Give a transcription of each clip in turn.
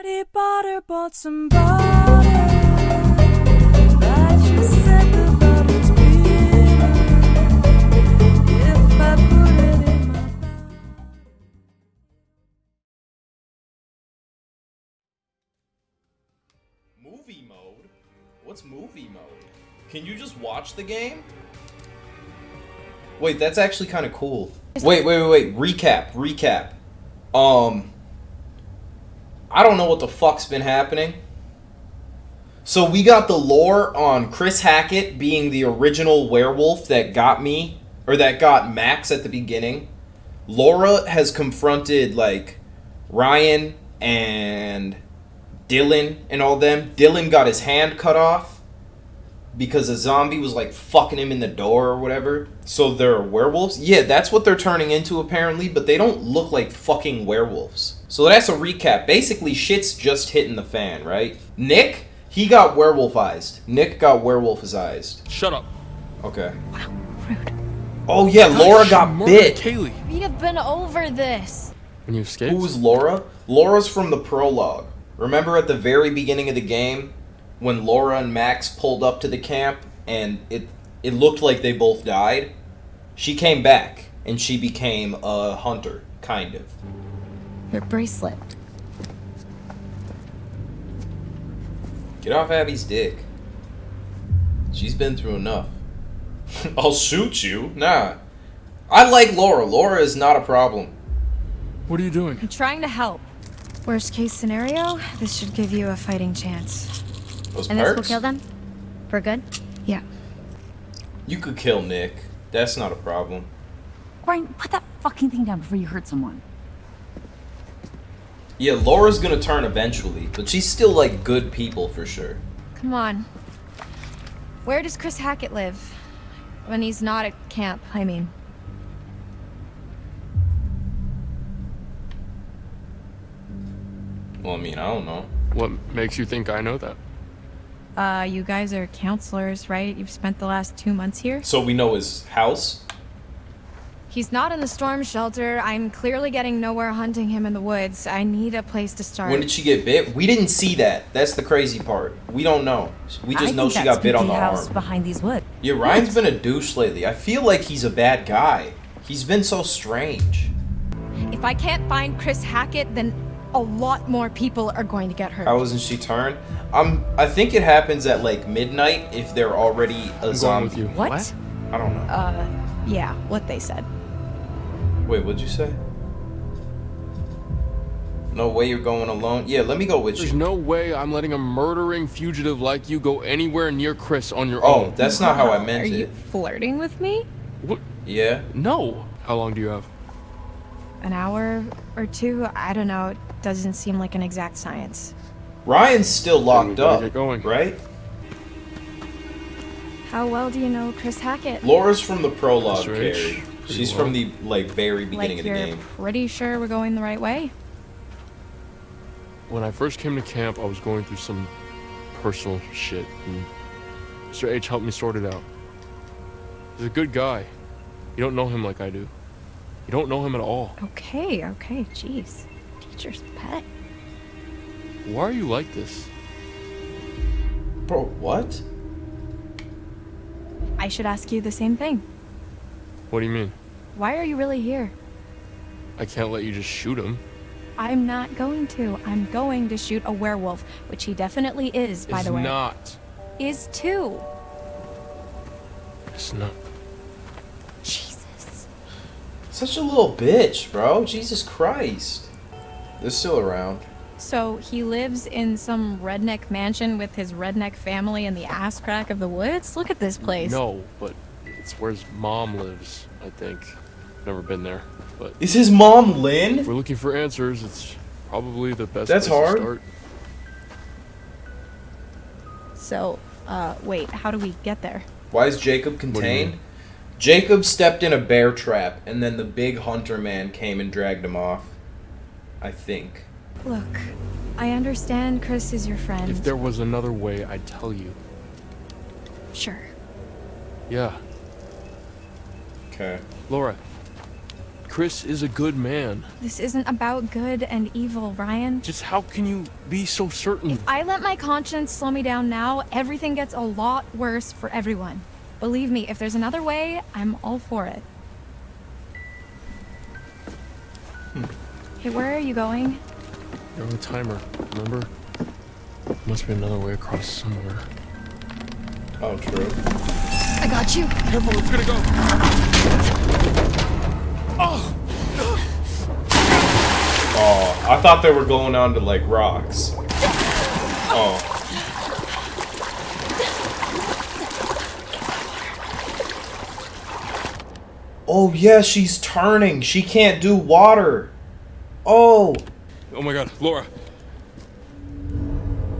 Daddy Potter bought some butter. But she said the butter's bitter. If I put it in my mouth. Movie mode? What's movie mode? Can you just watch the game? Wait, that's actually kind of cool. Wait, wait, wait, wait. Recap, recap. Um, I don't know what the fuck's been happening. So we got the lore on Chris Hackett being the original werewolf that got me, or that got Max at the beginning. Laura has confronted like Ryan and Dylan and all them. Dylan got his hand cut off because a zombie was like fucking him in the door or whatever. So they're werewolves? Yeah, that's what they're turning into apparently, but they don't look like fucking werewolves. So that's a recap. Basically, shit's just hitting the fan, right? Nick, he got werewolfized. Nick got werewolfized. Shut up. Okay. Wow, rude. Oh yeah, Laura got bit. Kaylee. We have been over this. When you escaped? Who's Laura? Laura's from the prologue. Remember at the very beginning of the game when Laura and Max pulled up to the camp and it it looked like they both died? She came back and she became a hunter, kind of. Your bracelet. Get off Abby's dick. She's been through enough. I'll shoot you. Nah. I like Laura. Laura is not a problem. What are you doing? I'm trying to help. Worst case scenario, this should give you a fighting chance. Those And this will kill them? For good? Yeah. You could kill Nick. That's not a problem. Brian, put that fucking thing down before you hurt someone. Yeah, Laura's gonna turn eventually, but she's still like good people for sure. Come on. Where does Chris Hackett live? When he's not at camp, I mean. Well, I mean, I don't know. What makes you think I know that? Uh, you guys are counselors, right? You've spent the last two months here? So we know his house. He's not in the storm shelter. I'm clearly getting nowhere hunting him in the woods. I need a place to start. When did she get bit? We didn't see that. That's the crazy part. We don't know. We just I know she got bit on the house arm. behind these woods. Yeah, Ryan's been a douche lately. I feel like he's a bad guy. He's been so strange. If I can't find Chris Hackett, then a lot more people are going to get hurt. How wasn't she turned? Um, I think it happens at like midnight if they're already a I'm going zombie. with you. What? I don't know. Uh, yeah, what they said. Wait, what'd you say? No way you're going alone. Yeah, let me go with There's you. There's no way I'm letting a murdering fugitive like you go anywhere near Chris on your Oh, own. that's not how I meant Are you it. flirting with me? What? Yeah. No. How long do you have? An hour or two? I don't know. It doesn't seem like an exact science. Ryan's still we locked better up, get going. right? How well do you know Chris Hackett? Laura's from the prologue, That's. Carrie. Pretty She's well. from the like very beginning like of the you're game. pretty sure we're going the right way? When I first came to camp, I was going through some personal shit, and Mr. H helped me sort it out. He's a good guy. You don't know him like I do. You don't know him at all. Okay, okay, jeez. Teacher's pet. Why are you like this? Bro, what? I should ask you the same thing. What do you mean? Why are you really here? I can't let you just shoot him. I'm not going to. I'm going to shoot a werewolf, which he definitely is, by it's the way. Is not. Is too. It's not. Jesus. Such a little bitch, bro. Jesus Christ. They're still around. So he lives in some redneck mansion with his redneck family in the ass crack of the woods? Look at this place. No, but it's where his mom lives, I think. Never been there. But Is his mom if Lynn? we're looking for answers, it's probably the best That's place hard. to start. So, uh, wait, how do we get there? Why is Jacob contained? Jacob stepped in a bear trap, and then the big hunter man came and dragged him off. I think. Look, I understand Chris is your friend. If there was another way, I'd tell you. Sure. Yeah. Okay. Laura. Chris is a good man. This isn't about good and evil, Ryan. Just how can you be so certain? If I let my conscience slow me down now, everything gets a lot worse for everyone. Believe me, if there's another way, I'm all for it. Hey, where are you going? You're on the timer, remember? Must be another way across somewhere. Oh, true. I got you. Careful, it's gonna go. Oh, I thought they were going on to like rocks. Oh. Oh yeah, she's turning. She can't do water. Oh. Oh my god, Laura.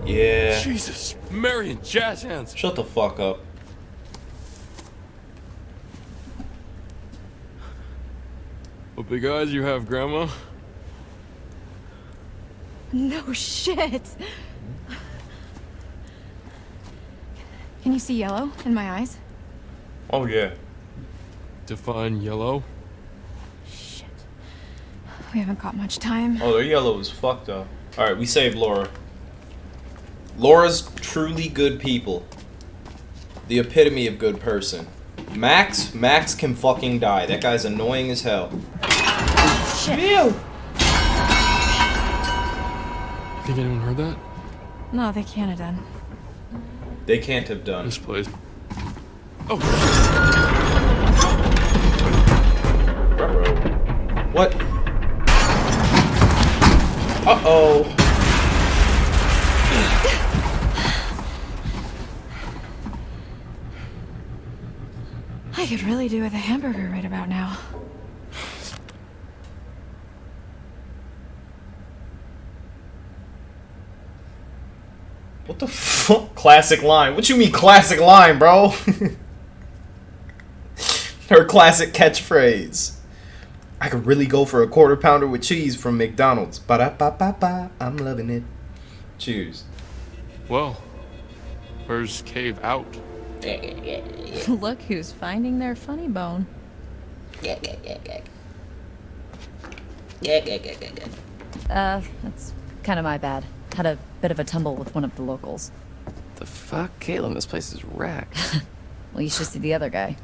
Yeah. Jesus, Marion, jazz hands. Shut the fuck up. What big eyes you have, Grandma? No shit. Can you see yellow in my eyes? Oh yeah. Define yellow. Shit. We haven't got much time. Oh, their yellow is fucked up. All right, we saved Laura. Laura's truly good people. The epitome of good person. Max, Max can fucking die. That guy's annoying as hell. Shit. Ew. Think anyone heard that? No, they can't have done. They can't have done. This place. Oh, Ruh-roh. What? Uh oh. I could really do with a hamburger right about now. What the fuck? Classic line. What you mean classic line, bro? Her classic catchphrase. I could really go for a quarter pounder with cheese from McDonald's. Ba da ba ba ba. I'm loving it. Cheers. well. Where's Cave out? Look who's finding their funny bone. Yeah, yeah, yeah, yeah. Yeah, yeah, yeah, yeah, yeah. Uh, that's kind of my bad. Had a bit of a tumble with one of the locals. The fuck? Kaitlyn, this place is wrecked. Well, you should see the other guy.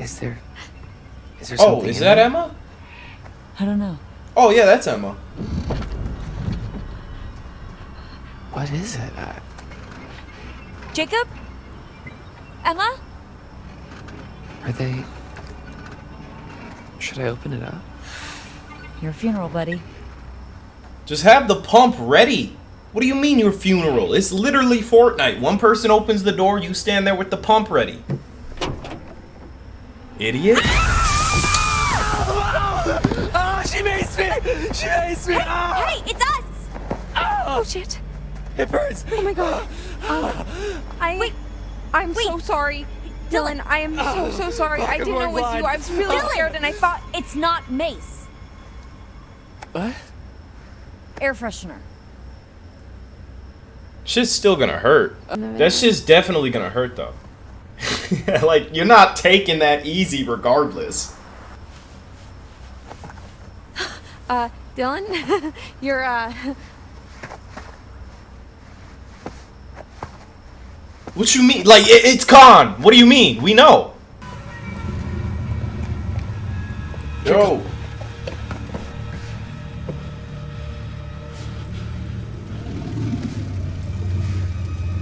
is there... Is there Oh, is that there? Emma? I don't know. Oh yeah, that's Emma. What is it? I, Jacob? Emma? are they... Should I open it up? Your funeral, buddy. Just have the pump ready. What do you mean your funeral? It's literally Fortnite. One person opens the door, you stand there with the pump ready. Idiot. Oh, she makes me! She makes me! Oh, Hey, it's us! Ah. Oh shit. it burns! Oh my god. Um, I. Wait. I'm so sorry. Dylan, I am so, so sorry. I didn't know it was you. I was really Dylan. scared and I thought. It's not mace. What? Air freshener. Shit's still gonna hurt. That shit's definitely gonna hurt though. like, you're not taking that easy regardless. Uh, Dylan, you're, uh. What you mean? Like, it, it's Khan. What do you mean? We know. Yo.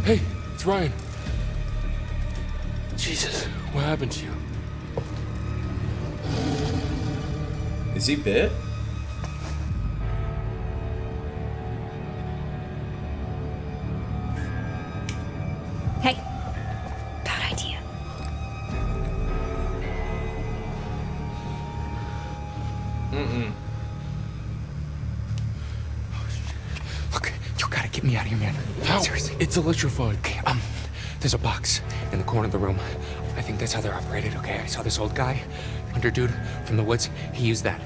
Hey, it's Ryan. Jesus. What happened to you? Is he bit? It's electrified. Okay, um, there's a box in the corner of the room. I think that's how they're operated, okay? I saw this old guy, hunter dude from the woods. He used that.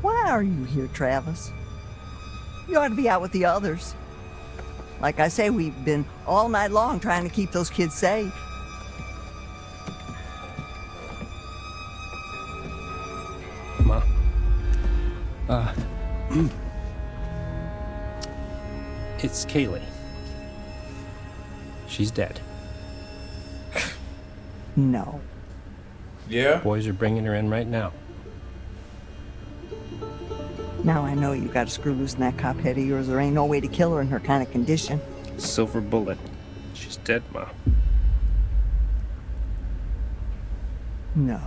Why are you here, Travis? You ought to be out with the others. Like I say, we've been all night long trying to keep those kids safe. Uh. It's Kaylee. She's dead. No. Yeah? Boys are bringing her in right now. Now I know you got to screw loose in that cop head of yours. There ain't no way to kill her in her kind of condition. Silver bullet. She's dead, Ma. No.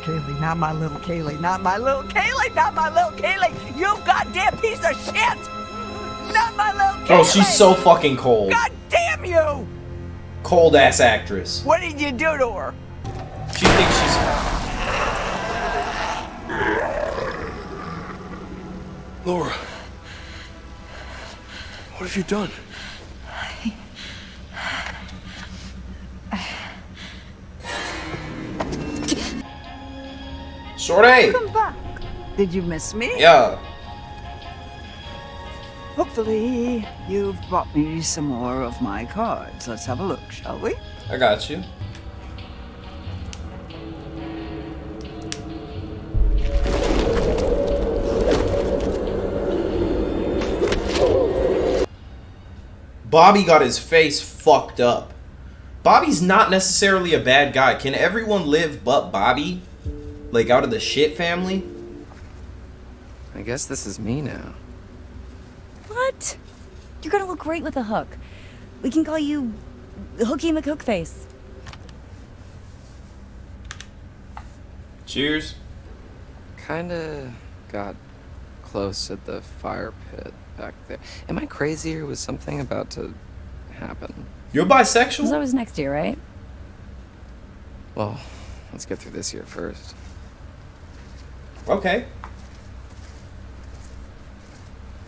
Kaylee. Not my little Kaylee. Not my little Kaylee. Not my little Kaylee. You goddamn piece of shit! Not my little oh, Kaylee! Oh, she's so fucking cold. God damn you! Cold ass actress. What did you do to her? She thinks she's. Laura. What have you done? Shorty! Come back. Did you miss me? Yeah. Hopefully, you've brought me some more of my cards. Let's have a look, shall we? I got you. Bobby got his face fucked up. Bobby's not necessarily a bad guy. Can everyone live but Bobby? Like out of the shit family? I guess this is me now. What? You're gonna look great with a hook. We can call you Hooky McHookface. Cheers. Kinda got close at the fire pit back there. Am I crazy or was something about to happen? You're bisexual? So was next year, right? Well, let's get through this year first. Okay.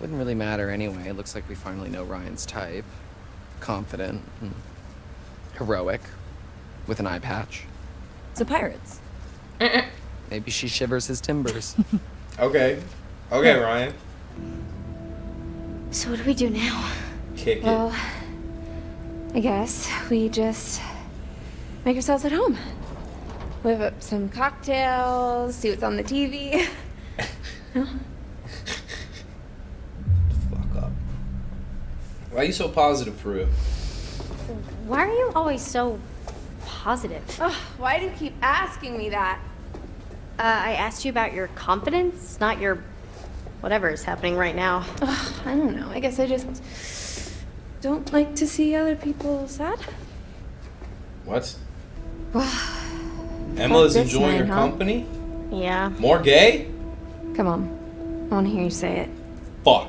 Wouldn't really matter anyway. It looks like we finally know Ryan's type. Confident, and heroic, with an eye patch. So pirates. Maybe she shivers his timbers. Okay. Okay, Ryan. So what do we do now? Kick it. Well, I guess we just make ourselves at home. Whip up some cocktails, see what's on the TV. No? Fuck up. Why are you so positive for real? Why are you always so positive? Ugh, why do you keep asking me that? Uh, I asked you about your confidence, not your whatever is happening right now. Ugh, I don't know. I guess I just don't like to see other people sad. What? Well, Emma's this enjoying night, your huh? company? yeah. More gay? Come on. I want to hear you say it. Fuck.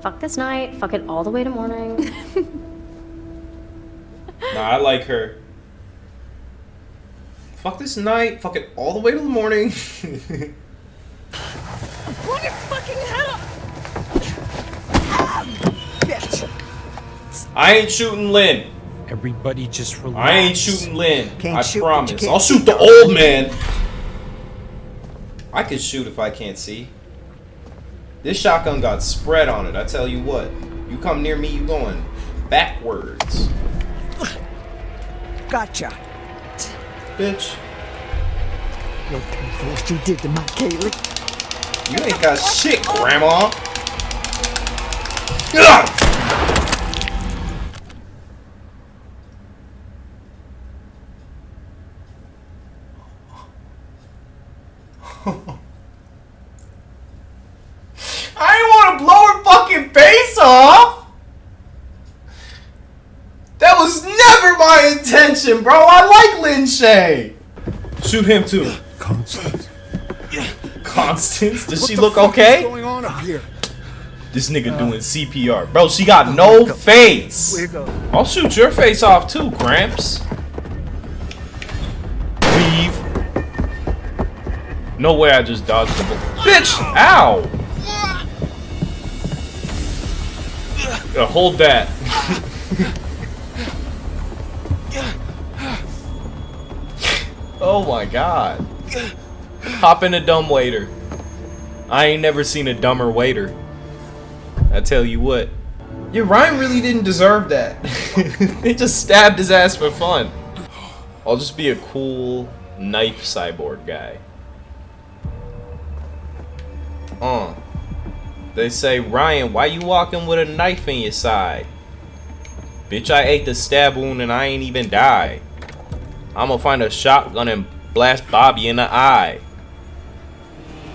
Fuck this night. Fuck it all the way to morning. Nah, I like her. Fuck this night. Fuck it all the way to the morning. Put your fucking head up! Bitch! I ain't shooting Lynn. Everybody just relax. I ain't shooting Lynn. Can't I shoot, promise. I'll shoot the old man. I can shoot if I can't see. This shotgun got spread on it. I tell you what. You come near me, you going backwards, Gotcha. bitch. You'll pay for what you did to my Kaylee. You ain't got shit, Grandma. Ugh! I didn't want to blow her fucking face off. That was never my bro. I like Lin Shaye. Shoot him too. Constance. Constance, does she look okay? going on up here? This nigga doing CPR. Bro, she got no face. Go? I'll shoot your face off too, Gramps. Leave. No way I just dodged the bullet. Bitch! Ow! Uh, hold that. oh my god. Hop in a dumb waiter. I ain't never seen a dumber waiter. I tell you what. Yeah, Ryan really didn't deserve that. they just stabbed his ass for fun. I'll just be a cool knife cyborg guy. Uh. They say, Ryan, why you walking with a knife in your side? Bitch, I ate the stab wound and I ain't even die. I'ma find a shotgun and blast Bobby in the eye.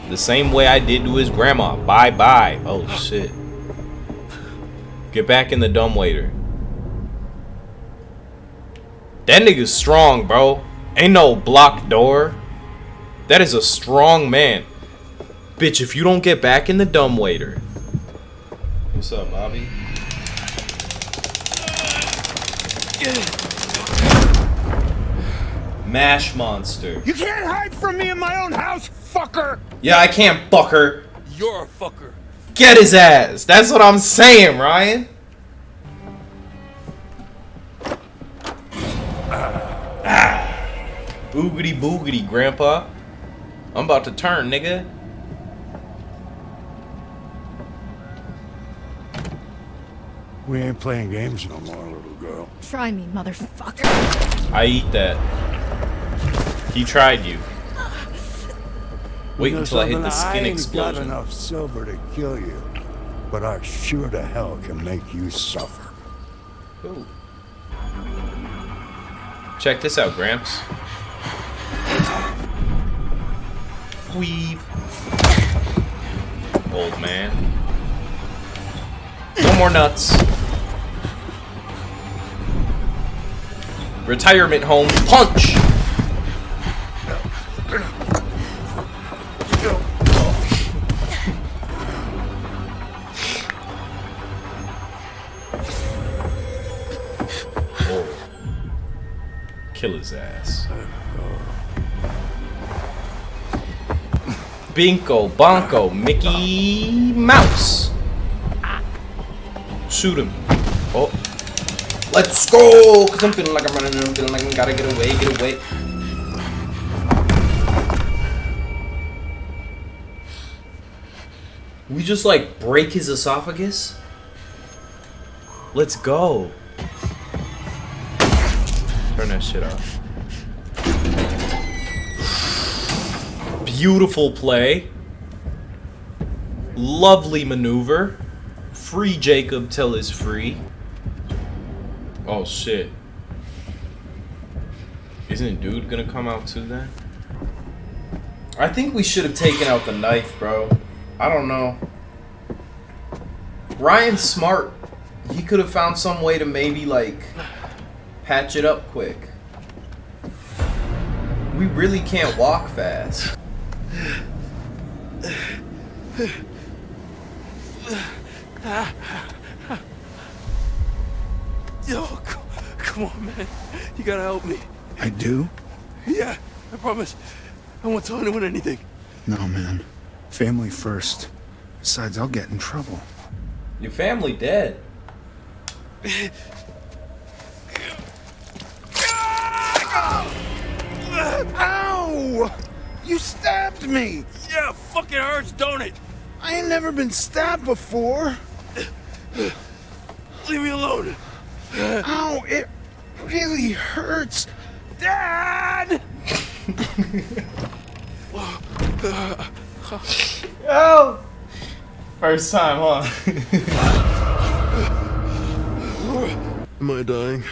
The same way I did to his grandma. Bye bye. Oh shit. Get back in the dumbwaiter. That nigga's strong, bro. Ain't no blocked door. That is a strong man. Bitch, if you don't get back in the dumbwaiter. What's up, Bobby? Mash monster. You can't hide from me in my own house, fucker! Yeah, I can't fucker. You're a fucker. Get his ass. That's what I'm saying, Ryan. Ah. Boogity boogity, grandpa. I'm about to turn, nigga. We ain't playing games no more, little girl. Try me, motherfucker. I eat that. He tried you. Wait until I hit the skin I ain't explosion. got enough silver to kill you, but I sure to hell can make you suffer. Ooh. Check this out, Gramps. Weave. Old man. No more nuts. Retirement home. Punch! Kill his ass. Oh, Binko, Bonko, ah, Mickey Mouse. Shoot him. Oh. Let's go! Cause I'm feeling like I'm running and I'm feeling like I gotta get away, get away. We just like break his esophagus? Let's go. That shit off. Beautiful play. Lovely maneuver. Free Jacob till is free. Oh shit. Isn't dude gonna come out too then? I think we should have taken out the knife, bro. I don't know. Ryan's smart. He could have found some way to maybe like patch it up quick. We really can't walk fast. Yo, come on, man. You gotta help me. I do? Yeah, I promise. I won't tell anyone anything. No, man. Family first. Besides, I'll get in trouble. Your family dead. Ow! You stabbed me! Yeah, fucking hurts, don't it? I ain't never been stabbed before. Leave me alone. Ow, it really hurts. Dad! Oh! First time, huh? Am I dying?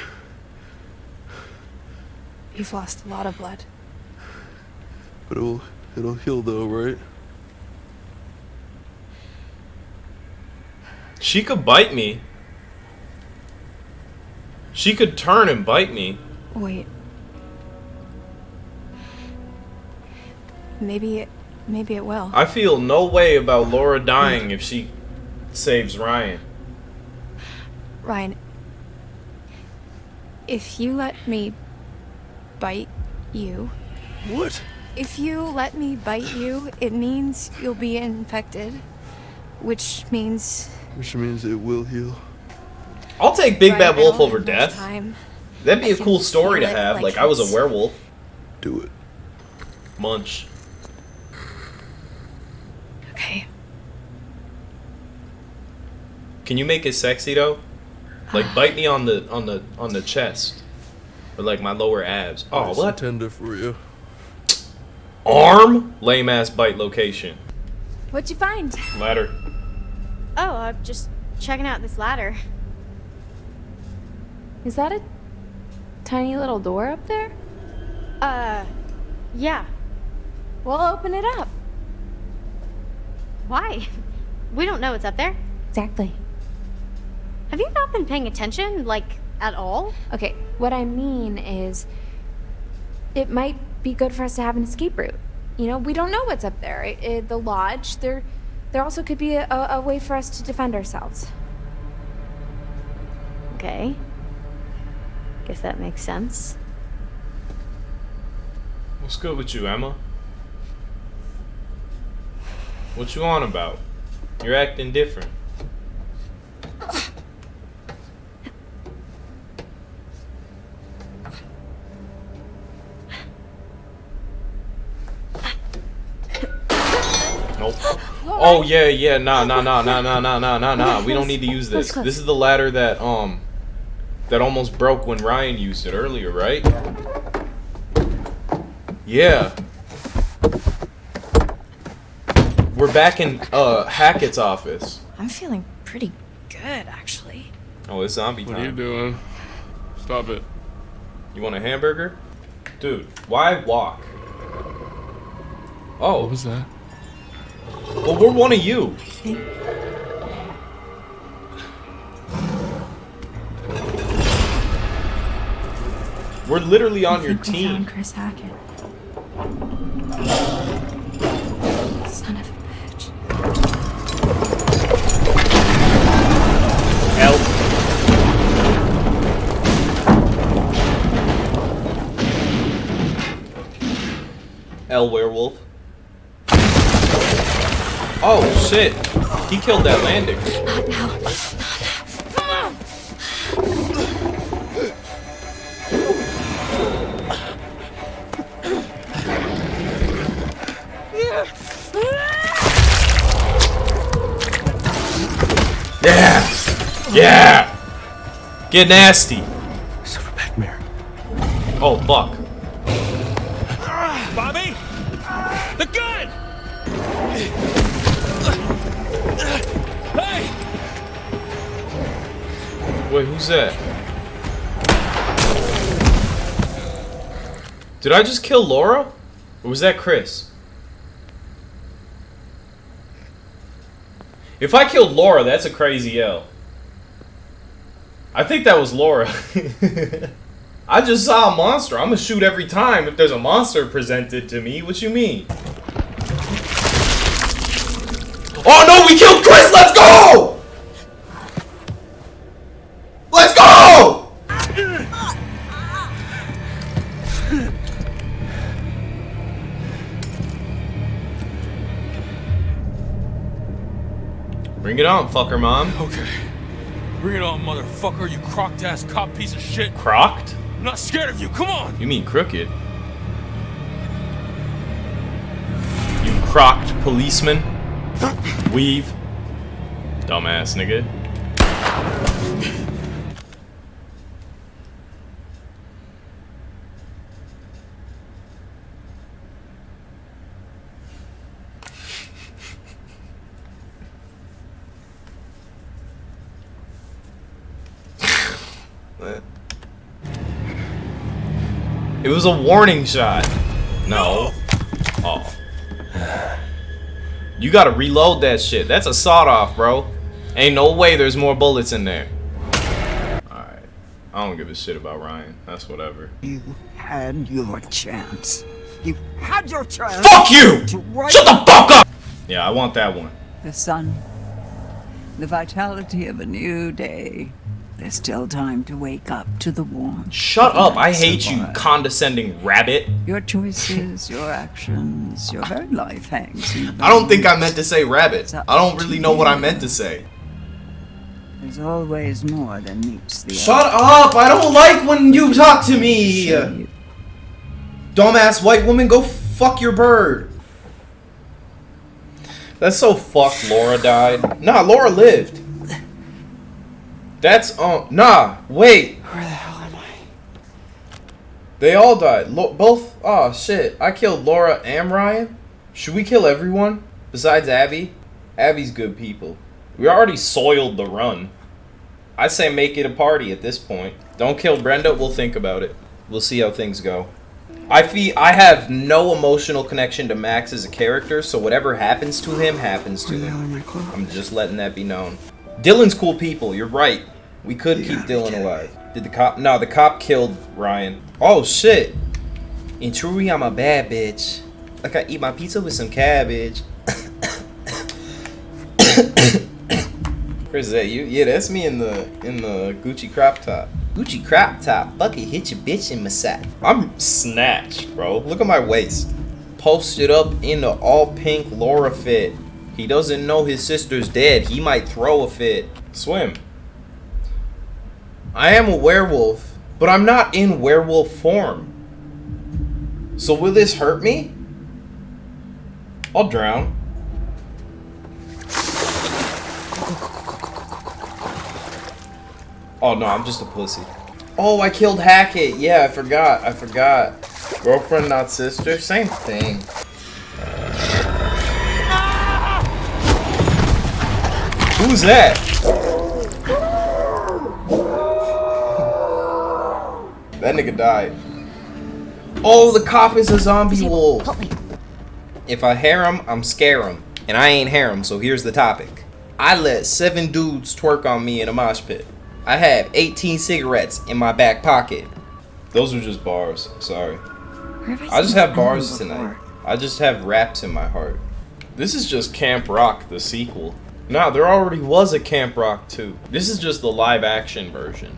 You've lost a lot of blood. But it'll it'll heal though, right? She could bite me. She could turn and bite me. Wait. Maybe it, maybe it will. I feel no way about Laura dying if she saves Ryan. Ryan, if you let me bite you. What? If you let me bite you, it means you'll be infected. Which means Which means it will heal. I'll take Big Right, Bad Wolf over death. time. That'd be I a cool story to have. like Like, I was a werewolf. Do it. Munch. Okay. Can you make it sexy though? Like ah. bite me on the on the on the chest. Or like my lower abs. Oh Nice what? tender for you. Arm? Lame ass bite location. What'd you find? Ladder. Oh, I'm just checking out this ladder. Is that a tiny little door up there? Uh, yeah. We'll open it up. Why? We don't know what's up there. Exactly. Have you not been paying attention, like, at all? Okay, what I mean is, it might be good for us to have an escape route. You know, we don't know what's up there. It, it- eh, the lodge, there, there also could be a, a, a way for us to defend ourselves. Okay. Guess that makes sense. What's good with you, Emma? What you on about? You're acting different. Oh yeah, yeah, nah, nah, nah, nah, nah, nah, nah, nah, nah. We don't need to use this. This is the ladder that um that almost broke when Ryan used it earlier, right? Yeah. We're back in uh Hackett's office. I'm feeling pretty good, actually. Oh, it's zombie time. What are you doing? Stop it. You want a hamburger? Dude, why walk? Oh. What was that? Well, we're one of you. We're literally on I your think we team. found Chris Hackett. Son of a bitch. Help. L werewolf. Oh shit! He killed that landing. Yeah! Yeah! Get nasty! Silverback Mare. Oh fuck. Wait, who's that? Did I just kill Laura? Or was that Chris? If I killed Laura, that's a crazy L. I think that was Laura. I just saw a monster. I'm gonna shoot every time if there's a monster presented to me. What you mean? Oh no, we killed Chris! Let's go! Bring it on, fucker mom. Okay. Bring it on, motherfucker, you crocked ass cop piece of shit. Crocked? I'm not scared of you, come on! You mean crooked? You crocked policeman? Weave? Dumbass nigga. It was a warning shot. No. Oh. You gotta reload that shit. That's a sawed off, bro. Ain't no way there's more bullets in there. Alright. I don't give a shit about Ryan. That's whatever. You had your chance. You had your chance. Fuck you! Shut the fuck up! Yeah, I want that one. the sun, the vitality of a new day. There's still time to wake up to the warmth. Shut up. I hate you, condescending rabbit. Your choices, your actions, your very life hangs I don't think I meant to say rabbit. I don't really know what I meant to say. There's always more than meets the Shut up! I don't like when you talk to me! Dumbass white woman, go fuck your bird. That's so fucked Laura died. Nah, Laura lived. That's, um, nah, wait. Where the hell am I? They all died. Lo both, oh shit. I killed Laura and Ryan. Should we kill everyone? Besides Abby? Abby's good people. We already soiled the run. I say make it a party at this point. Don't kill Brenda, we'll think about it. We'll see how things go. I feel I have no emotional connection to Max as a character, so whatever happens to him happens to him. I'm just letting that be known. Dylan's cool people, you're right. We could keep Dylan alive. Did the cop No, the cop killed Ryan. Oh shit. In truly I'm a bad bitch. Like I eat my pizza with some cabbage. Where's that? You? Yeah, that's me in the in the Gucci crop top. Gucci crop top. Fuck it, hit your bitch in my sack. I'm snatched, bro. Look at my waist. Posted up in the all pink Laura fit. He doesn't know his sister's dead. He might throw a fit. Swim. I am a werewolf, but I'm not in werewolf form. So will this hurt me? I'll drown. Oh no, I'm just a pussy. Oh, I killed Hackett. Yeah, I forgot. I forgot. Girlfriend, not sister. Same thing. Who's that? That nigga died. Oh, the cop is a zombie wolf. If I him, I'm scare him. And I ain't him, so here's the topic. I let seven dudes twerk on me in a mosh pit. I have 18 cigarettes in my back pocket. Those are just bars. Sorry. Have I just have bars tonight. I just have raps in my heart. This is just Camp Rock, the sequel. Nah, there already was a Camp Rock 2. This is just the live action version.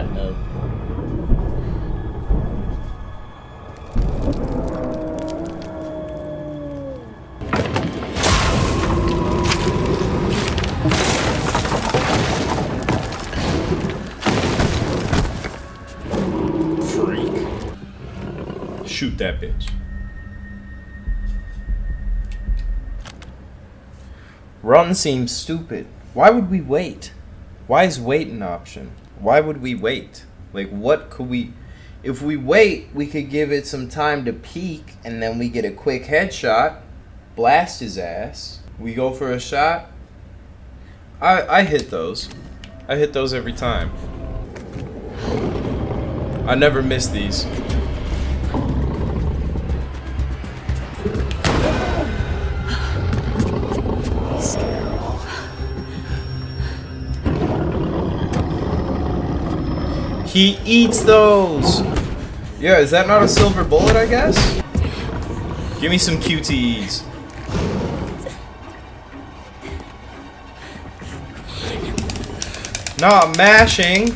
Yeah. no. Freak. Shoot that bitch. Run seems stupid. Why would we wait? Why is wait an option? Why would we wait? Like, what could we. If we wait, we could give it some time to peek, and then we get a quick headshot, blast his ass. We go for a shot. I, I hit those. I hit those every time. I never miss these. He eats those! Yeah, is that not a silver bullet, I guess? Give me some QTEs. I'm mashing.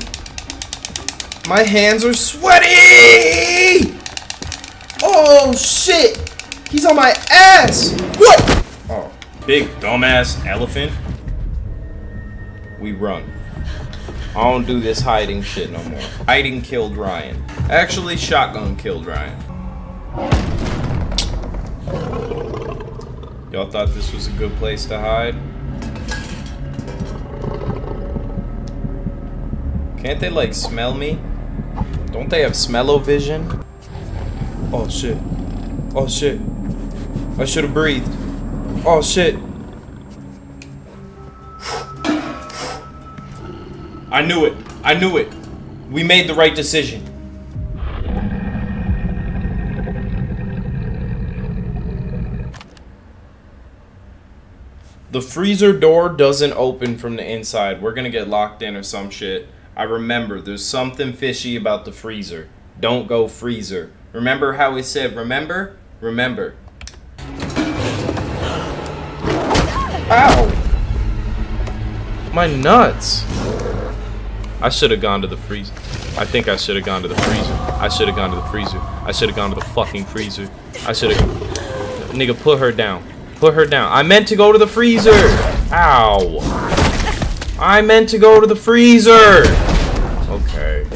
My hands are sweaty! Oh, shit! He's on my ass! What? Oh, big dumbass elephant. We run. I don't do this hiding shit no more. Hiding killed Ryan. Actually, shotgun killed Ryan. Y'all thought this was a good place to hide? Can't they, like, smell me? Don't they have smell-o-vision? Oh, shit. Oh, shit. I should have breathed. Oh, shit. I knew it. I knew it. We made the right decision. The freezer door doesn't open from the inside. We're gonna get locked in or some shit. I remember there's something fishy about the freezer. Don't go freezer. Remember how we said remember? Remember. Ow! My nuts! I should have gone to the freezer. I think I should have gone to the freezer. I should have gone to the freezer. I should have gone to the fucking freezer. I should have. Nigga, put her down. Put her down. I meant to go to the freezer. Ow. I meant to go to the freezer. Okay.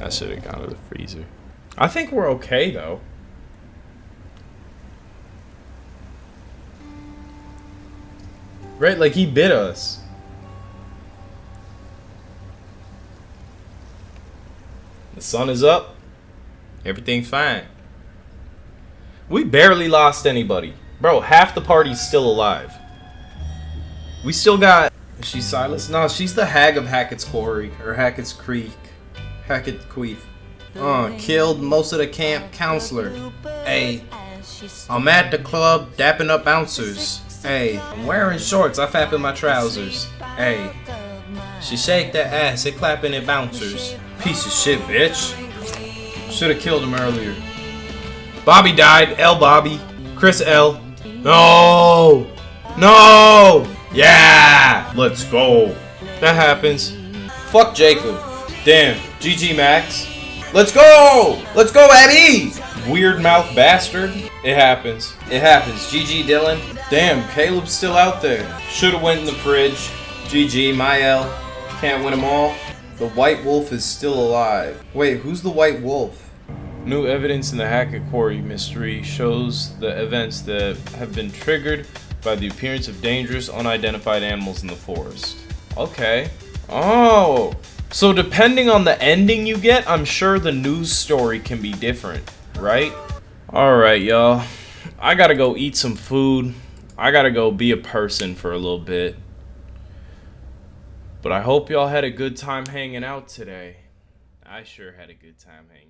I should have gone to the I think we're okay though. Right, like he bit us. The sun is up. Everything's fine. We barely lost anybody. Bro, half the party's still alive. We still got... Is she Silas? No, she's the hag of Hackett's Quarry. Or Hackett's Creek. Hackett Queef. Uh, killed most of the camp counselor. Hey, I'm at the club dapping up bouncers. Hey, I'm wearing shorts. I fap in my trousers. Hey, she shake that ass. It clapping at bouncers. Piece of shit, bitch. Should have killed him earlier. Bobby died. L. Bobby. Chris L. No. No. Yeah. Let's go. That happens. Fuck Jacob. Damn. GG Max. Let's go. Let's go, Abby. Weird mouth bastard. It happens. It happens. GG Dylan. Damn, Caleb's still out there. Should've went in the fridge. GG, my L. Can't win them all. The White Wolf is still alive. Wait, who's the White Wolf? New evidence in the Hackett Quarry mystery shows the events that have been triggered by the appearance of dangerous unidentified animals in the forest. Okay. Oh. So depending on the ending you get, I'm sure the news story can be different, right? Alright, y'all. I gotta go eat some food. I gotta go be a person for a little bit. But I hope y'all had a good time hanging out today. I sure had a good time hanging